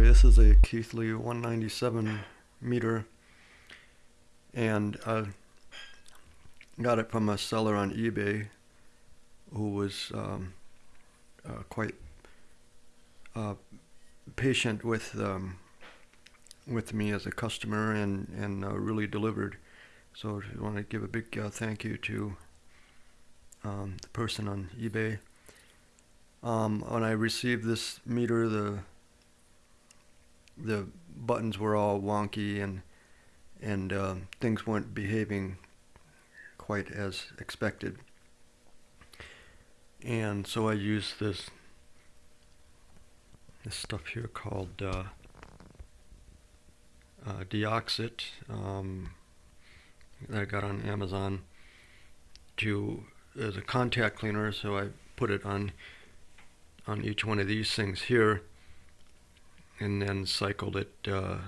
This is a Keithley 197 meter, and I got it from a seller on eBay who was um, uh, quite uh, patient with um, with me as a customer and and uh, really delivered. So I want to give a big uh, thank you to um, the person on eBay. Um, when I received this meter, the the buttons were all wonky and and uh, things weren't behaving quite as expected. And so I used this this stuff here called uh, uh, Deoxit um, that I got on Amazon to as a contact cleaner. So I put it on on each one of these things here and then cycled it uh,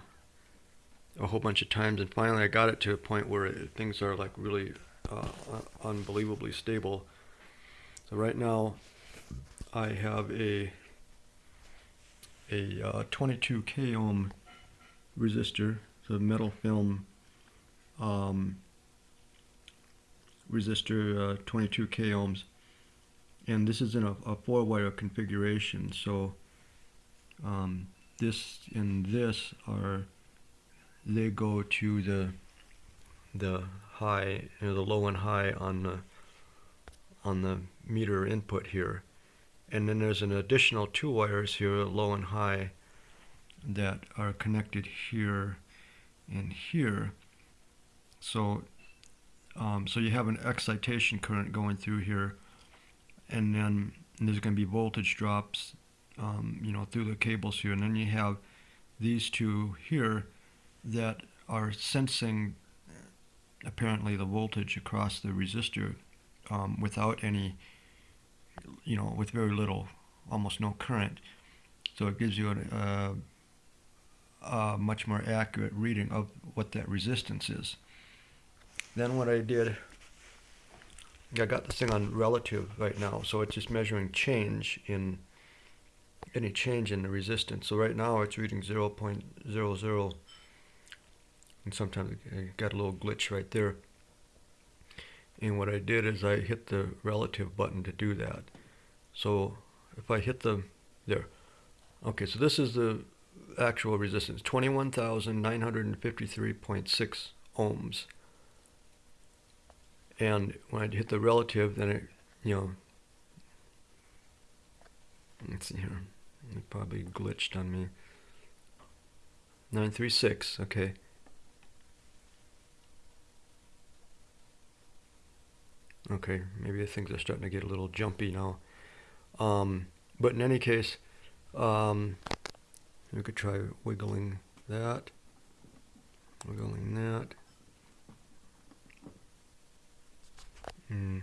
a whole bunch of times. And finally I got it to a point where it, things are like really uh, unbelievably stable. So right now I have a a uh, 22 k ohm resistor so metal film um, resistor uh, 22 k ohms. And this is in a, a four wire configuration so um, this and this are they go to the the high you know the low and high on the on the meter input here. And then there's an additional two wires here low and high that are connected here and here. So um, so you have an excitation current going through here. And then there's going to be voltage drops um, you know, through the cables here. And then you have these two here that are sensing apparently the voltage across the resistor um, without any, you know, with very little, almost no current. So it gives you a, a, a much more accurate reading of what that resistance is. Then what I did, I got this thing on relative right now, so it's just measuring change in any change in the resistance. So right now it's reading 0 0.00 and sometimes I got a little glitch right there. And what I did is I hit the relative button to do that. So if I hit the, there. Okay, so this is the actual resistance, 21,953.6 ohms. And when I hit the relative, then it, you know, let's see here. It probably glitched on me. 936, okay. Okay, maybe things are starting to get a little jumpy now. Um, but in any case, um, we could try wiggling that, wiggling that. Mm,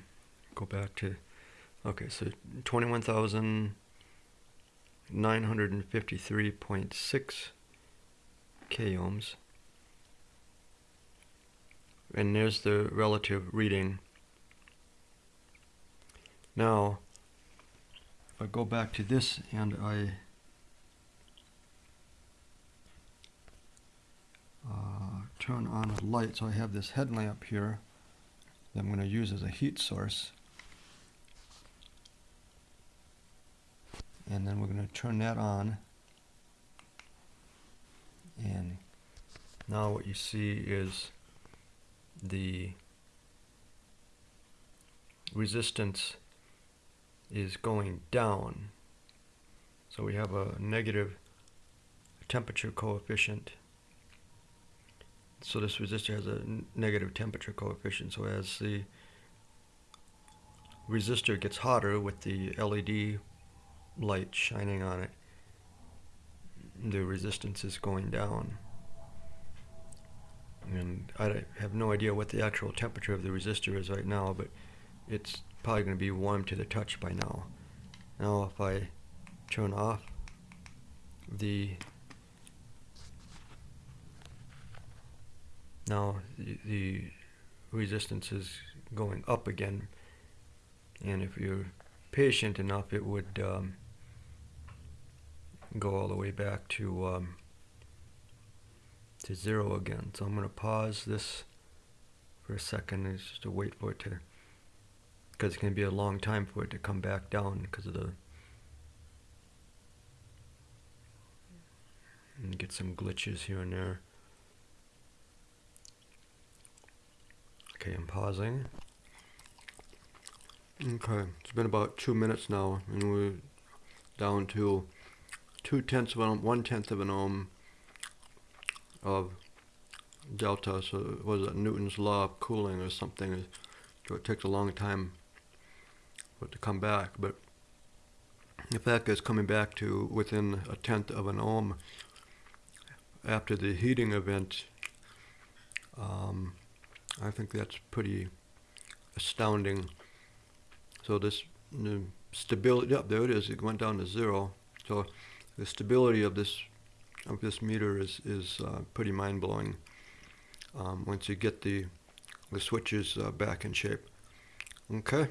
go back to, okay, so 21,000. 953.6 k ohms and there's the relative reading. Now if I go back to this and I uh, turn on a light so I have this headlamp here that I'm going to use as a heat source and then we're going to turn that on. And now what you see is the resistance is going down. So we have a negative temperature coefficient. So this resistor has a negative temperature coefficient. So as the resistor gets hotter with the LED light shining on it, the resistance is going down. And I have no idea what the actual temperature of the resistor is right now, but it's probably going to be warm to the touch by now. Now if I turn off the now the, resistance is going up again and if you're patient enough it would um, go all the way back to um, to zero again. So I'm going to pause this for a second and just to wait for it to, because it's going to be a long time for it to come back down because of the, and get some glitches here and there. Okay, I'm pausing. Okay, it's been about two minutes now, and we're down to two tenths of an ohm, one tenth of an ohm of delta. So was it Newton's law of cooling or something? So it takes a long time for it to come back, but the fact it's coming back to within a tenth of an ohm after the heating event, um, I think that's pretty astounding. So this stability, yep, there it is. It went down to zero. So the stability of this of this meter is is uh, pretty mind blowing. Um, once you get the the switches uh, back in shape. Okay.